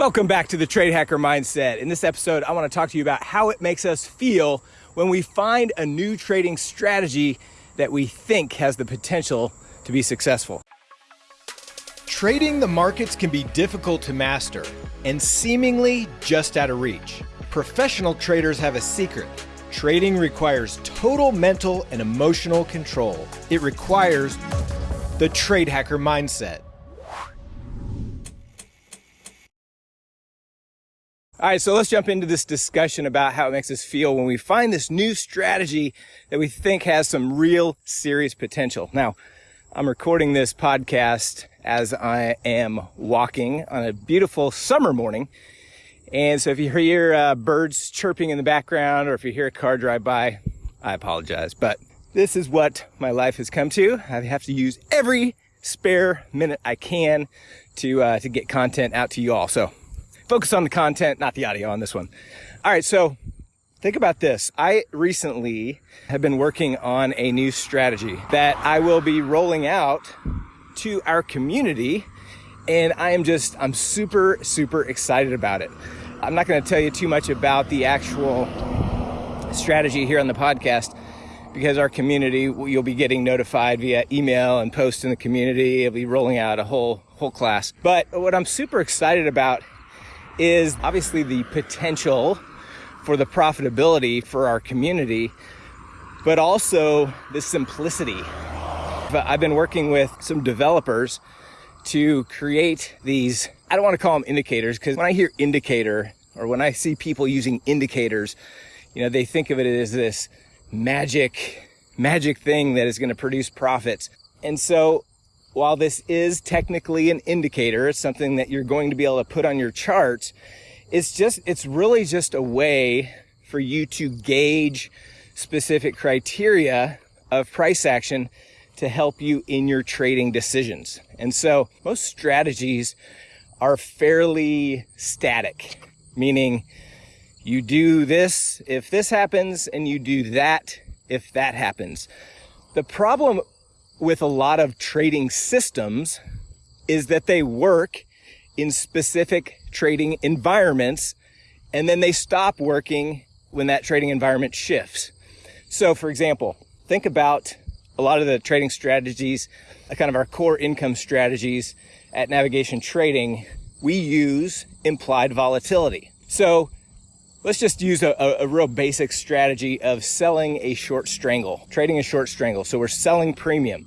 Welcome back to the Trade Hacker Mindset. In this episode, I want to talk to you about how it makes us feel when we find a new trading strategy that we think has the potential to be successful. Trading the markets can be difficult to master and seemingly just out of reach. Professional traders have a secret. Trading requires total mental and emotional control. It requires the Trade Hacker Mindset. All right, so let's jump into this discussion about how it makes us feel when we find this new strategy that we think has some real serious potential. Now, I'm recording this podcast as I am walking on a beautiful summer morning. And so if you hear uh, birds chirping in the background or if you hear a car drive by, I apologize. But this is what my life has come to. I have to use every spare minute I can to, uh, to get content out to you all. So focus on the content, not the audio on this one. All right, so think about this. I recently have been working on a new strategy that I will be rolling out to our community. And I am just, I'm super, super excited about it. I'm not going to tell you too much about the actual strategy here on the podcast because our community, you'll be getting notified via email and post in the community. It'll be rolling out a whole, whole class. But what I'm super excited about is obviously the potential for the profitability for our community, but also the simplicity. But I've been working with some developers to create these, I don't want to call them indicators because when I hear indicator or when I see people using indicators, you know, they think of it as this magic, magic thing that is going to produce profits. And so while this is technically an indicator, it's something that you're going to be able to put on your charts, it's just, it's really just a way for you to gauge specific criteria of price action to help you in your trading decisions. And so most strategies are fairly static, meaning you do this if this happens and you do that if that happens. The problem with a lot of trading systems is that they work in specific trading environments and then they stop working when that trading environment shifts. So for example, think about a lot of the trading strategies, uh, kind of our core income strategies at navigation trading, we use implied volatility. So let's just use a, a, real basic strategy of selling a short strangle, trading a short strangle. So we're selling premium.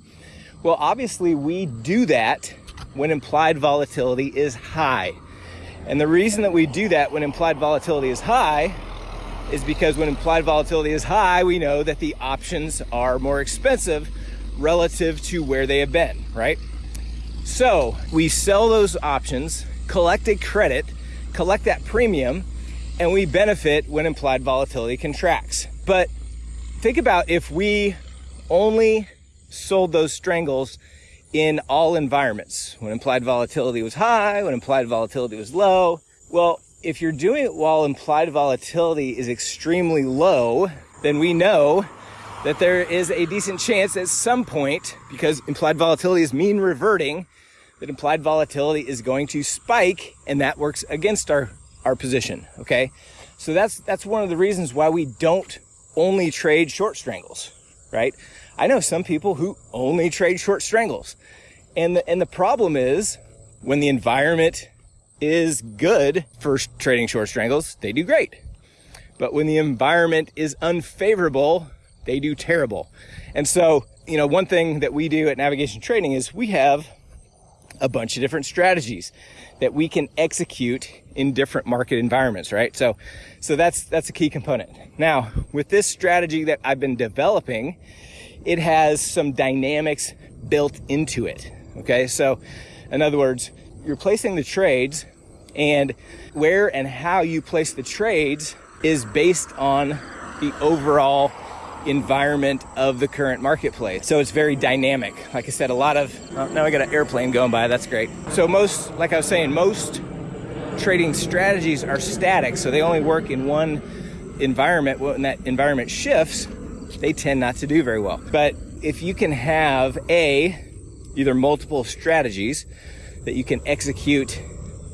Well, obviously we do that when implied volatility is high. And the reason that we do that when implied volatility is high is because when implied volatility is high, we know that the options are more expensive relative to where they have been, right? So we sell those options, collect a credit, collect that premium, and we benefit when implied volatility contracts. But think about if we only sold those strangles in all environments. When implied volatility was high, when implied volatility was low. Well, if you're doing it while implied volatility is extremely low, then we know that there is a decent chance at some point, because implied volatility is mean reverting, that implied volatility is going to spike and that works against our, our position. Okay. So that's, that's one of the reasons why we don't only trade short strangles, right? I know some people who only trade short strangles. And the, and the problem is when the environment is good for trading short strangles, they do great. But when the environment is unfavorable, they do terrible. And so, you know, one thing that we do at navigation trading is we have a bunch of different strategies that we can execute in different market environments, right? So, so that's, that's a key component. Now, with this strategy that I've been developing, it has some dynamics built into it. Okay. So in other words, you're placing the trades and where and how you place the trades is based on the overall environment of the current marketplace. So it's very dynamic. Like I said, a lot of, oh, now I got an airplane going by, that's great. So most, like I was saying, most trading strategies are static. So they only work in one environment. When that environment shifts, they tend not to do very well. But if you can have a, either multiple strategies that you can execute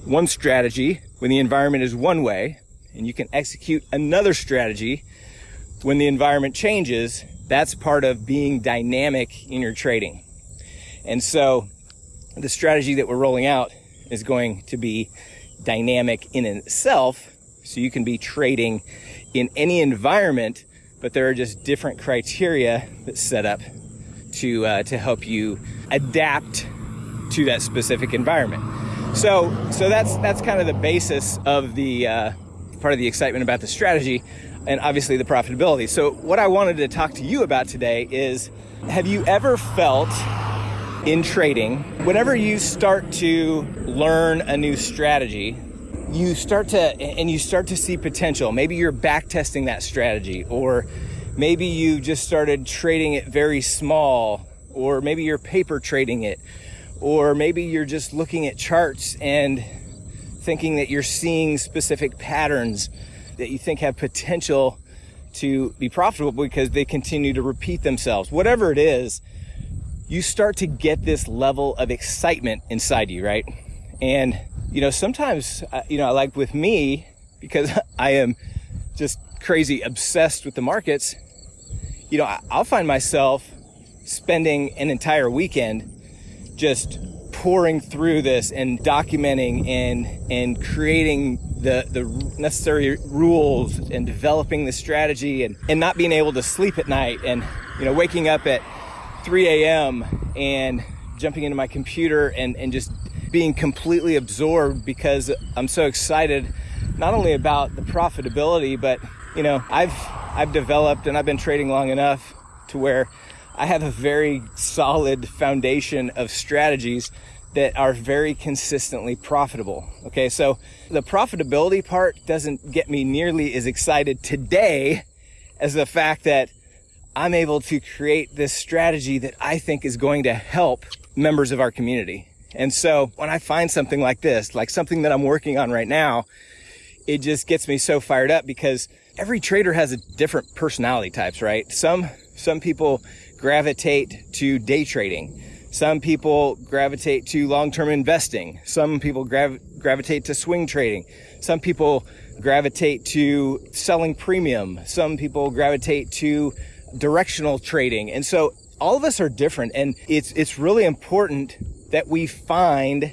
one strategy when the environment is one way and you can execute another strategy when the environment changes. That's part of being dynamic in your trading. And so the strategy that we're rolling out is going to be dynamic in itself. So you can be trading in any environment, but there are just different criteria that's set up to, uh, to help you adapt to that specific environment. So, so that's, that's kind of the basis of the, uh, part of the excitement about the strategy and obviously the profitability. So what I wanted to talk to you about today is, have you ever felt in trading, whenever you start to learn a new strategy, you start to, and you start to see potential. Maybe you're back testing that strategy, or maybe you just started trading it very small, or maybe you're paper trading it, or maybe you're just looking at charts and thinking that you're seeing specific patterns that you think have potential to be profitable because they continue to repeat themselves. Whatever it is, you start to get this level of excitement inside you, right? And, you know, sometimes, uh, you know, like with me, because I am just crazy obsessed with the markets, you know, I'll find myself spending an entire weekend just pouring through this and documenting and and creating the the necessary rules and developing the strategy and and not being able to sleep at night and you know waking up at 3 a.m. and jumping into my computer and, and just being completely absorbed because I'm so excited not only about the profitability, but you know, I've I've developed and I've been trading long enough to where I have a very solid foundation of strategies that are very consistently profitable. Okay, so the profitability part doesn't get me nearly as excited today as the fact that I'm able to create this strategy that I think is going to help members of our community. And so when I find something like this, like something that I'm working on right now, it just gets me so fired up because every trader has a different personality types, right? Some, some people gravitate to day trading. Some people gravitate to long-term investing. Some people grav gravitate to swing trading. Some people gravitate to selling premium. Some people gravitate to directional trading. And so all of us are different and it's, it's really important that we find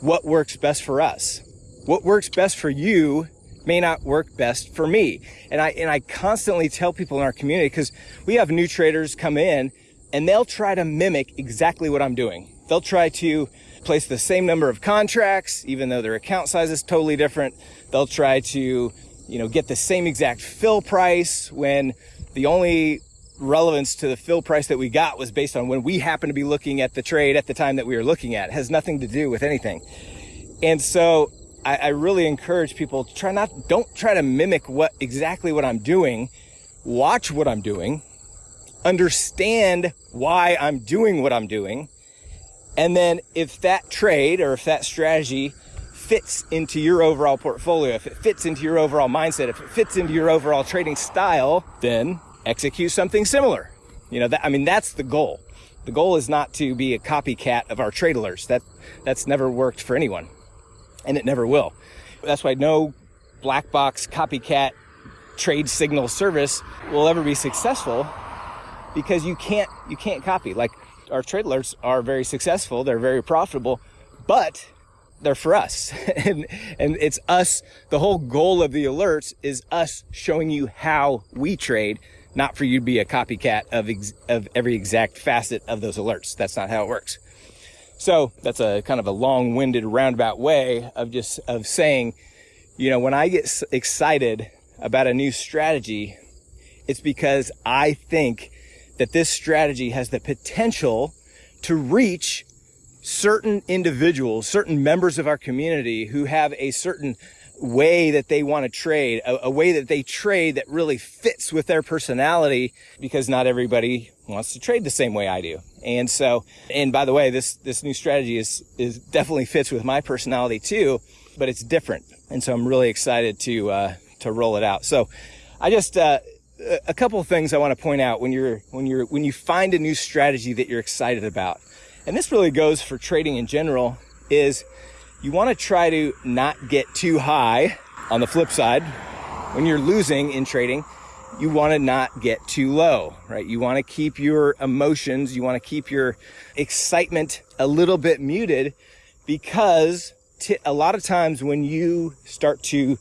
what works best for us. What works best for you may not work best for me. And I, and I constantly tell people in our community, because we have new traders come in and they'll try to mimic exactly what I'm doing. They'll try to place the same number of contracts, even though their account size is totally different. They'll try to, you know, get the same exact fill price when the only relevance to the fill price that we got was based on when we happen to be looking at the trade at the time that we were looking at. It has nothing to do with anything. And so I, I really encourage people to try not, don't try to mimic what exactly what I'm doing. Watch what I'm doing. Understand why I'm doing what I'm doing. And then if that trade or if that strategy fits into your overall portfolio, if it fits into your overall mindset, if it fits into your overall trading style, then execute something similar. You know, that, I mean, that's the goal. The goal is not to be a copycat of our trade alerts. That, that's never worked for anyone and it never will. That's why no black box copycat trade signal service will ever be successful because you can't, you can't copy. Like our trade alerts are very successful. They're very profitable, but they're for us. and, and it's us. The whole goal of the alerts is us showing you how we trade not for you to be a copycat of, of every exact facet of those alerts. That's not how it works. So that's a kind of a long-winded roundabout way of just, of saying, you know, when I get excited about a new strategy, it's because I think that this strategy has the potential to reach certain individuals, certain members of our community who have a certain way that they want to trade, a, a, way that they trade that really fits with their personality because not everybody wants to trade the same way I do. And so, and by the way, this, this new strategy is, is definitely fits with my personality too, but it's different. And so I'm really excited to, uh, to roll it out. So I just, uh, a couple of things I want to point out when you're, when you're, when you find a new strategy that you're excited about. And this really goes for trading in general is you want to try to not get too high. On the flip side, when you're losing in trading, you want to not get too low, right? You want to keep your emotions, you want to keep your excitement a little bit muted because a lot of times when you start to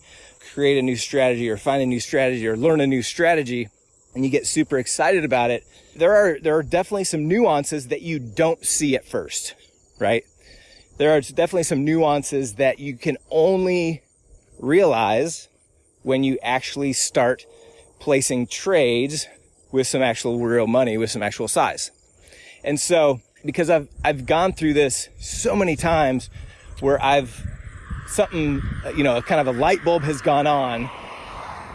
create a new strategy or find a new strategy or learn a new strategy and you get super excited about it, there are, there are definitely some nuances that you don't see at first, right? There are definitely some nuances that you can only realize when you actually start placing trades with some actual real money, with some actual size. And so, because I've, I've gone through this so many times where I've something, you know, kind of a light bulb has gone on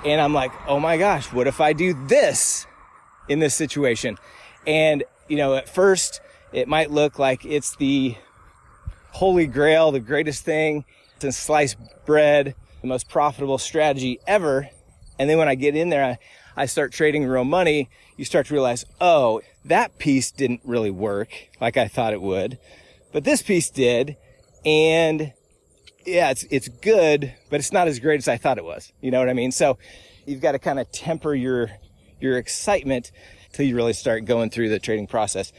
and I'm like, oh my gosh, what if I do this in this situation? And, you know, at first it might look like it's the holy grail, the greatest thing since sliced bread, the most profitable strategy ever. And then when I get in there, I, I start trading real money. You start to realize, oh, that piece didn't really work like I thought it would, but this piece did. And yeah, it's, it's good, but it's not as great as I thought it was. You know what I mean? So you've got to kind of temper your, your excitement till you really start going through the trading process.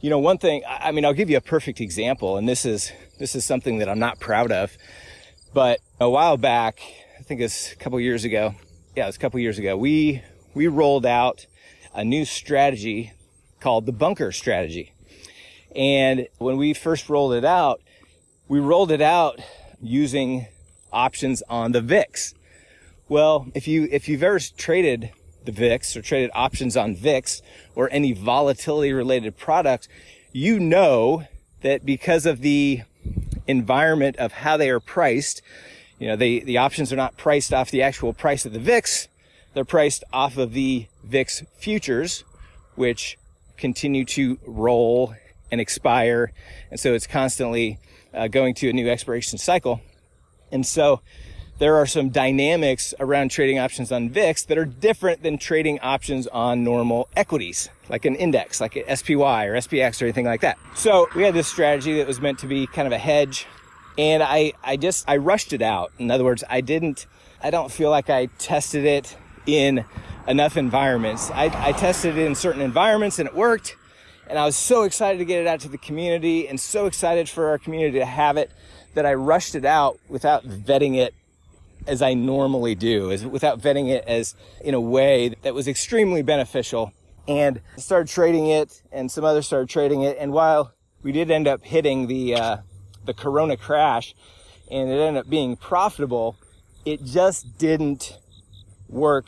You know, one thing, I mean, I'll give you a perfect example, and this is, this is something that I'm not proud of, but a while back, I think it's a couple years ago. Yeah, it was a couple years ago. We, we rolled out a new strategy called the bunker strategy. And when we first rolled it out, we rolled it out using options on the VIX. Well, if you, if you've ever traded the VIX or traded options on VIX or any volatility related product, you know that because of the environment of how they are priced, you know, they, the options are not priced off the actual price of the VIX. They're priced off of the VIX futures, which continue to roll and expire. And so it's constantly uh, going to a new expiration cycle. And so there are some dynamics around trading options on VIX that are different than trading options on normal equities, like an index, like an SPY or SPX or anything like that. So we had this strategy that was meant to be kind of a hedge. And I, I just, I rushed it out. In other words, I didn't, I don't feel like I tested it in enough environments. I, I tested it in certain environments and it worked. And I was so excited to get it out to the community and so excited for our community to have it that I rushed it out without vetting it as I normally do, as without vetting it as in a way that was extremely beneficial. And started trading it, and some others started trading it. And while we did end up hitting the uh, the Corona crash, and it ended up being profitable, it just didn't work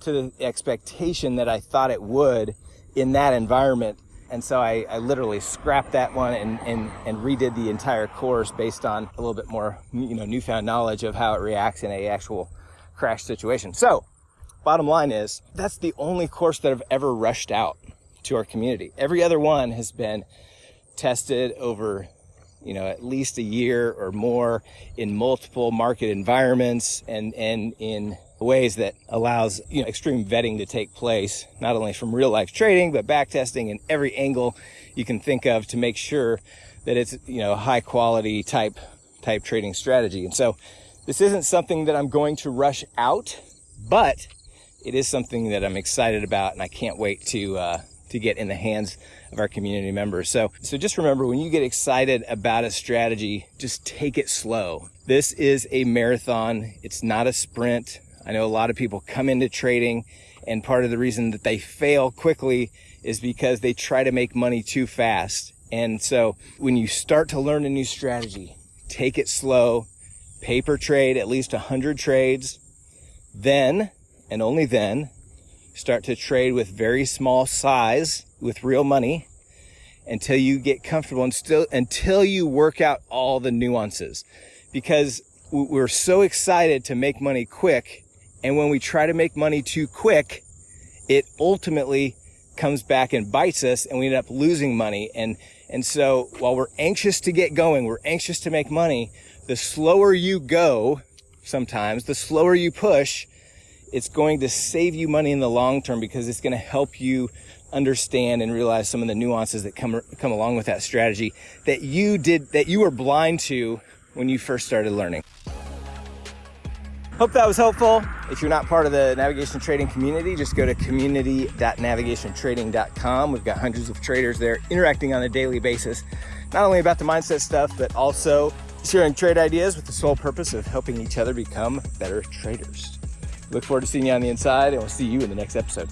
to the expectation that I thought it would in that environment. And so I, I literally scrapped that one and, and, and redid the entire course based on a little bit more, you know, newfound knowledge of how it reacts in a actual crash situation. So bottom line is that's the only course that I've ever rushed out to our community. Every other one has been tested over you know, at least a year or more in multiple market environments and, and in ways that allows you know extreme vetting to take place not only from real life trading but back testing in every angle you can think of to make sure that it's you know a high quality type type trading strategy and so this isn't something that I'm going to rush out but it is something that I'm excited about and I can't wait to uh, to get in the hands of our community members. So, so just remember when you get excited about a strategy, just take it slow. This is a marathon. It's not a sprint. I know a lot of people come into trading and part of the reason that they fail quickly is because they try to make money too fast. And so when you start to learn a new strategy, take it slow, paper trade at least 100 trades, then and only then start to trade with very small size with real money until you get comfortable and still until you work out all the nuances because we're so excited to make money quick and when we try to make money too quick, it ultimately comes back and bites us and we end up losing money. And, and so while we're anxious to get going, we're anxious to make money, the slower you go, sometimes the slower you push, it's going to save you money in the long term because it's going to help you understand and realize some of the nuances that come come along with that strategy that you did that you were blind to when you first started learning. Hope that was helpful. If you're not part of the navigation trading community, just go to community.navigationtrading.com. We've got hundreds of traders there interacting on a daily basis, not only about the mindset stuff, but also sharing trade ideas with the sole purpose of helping each other become better traders. Look forward to seeing you on the inside, and we'll see you in the next episode.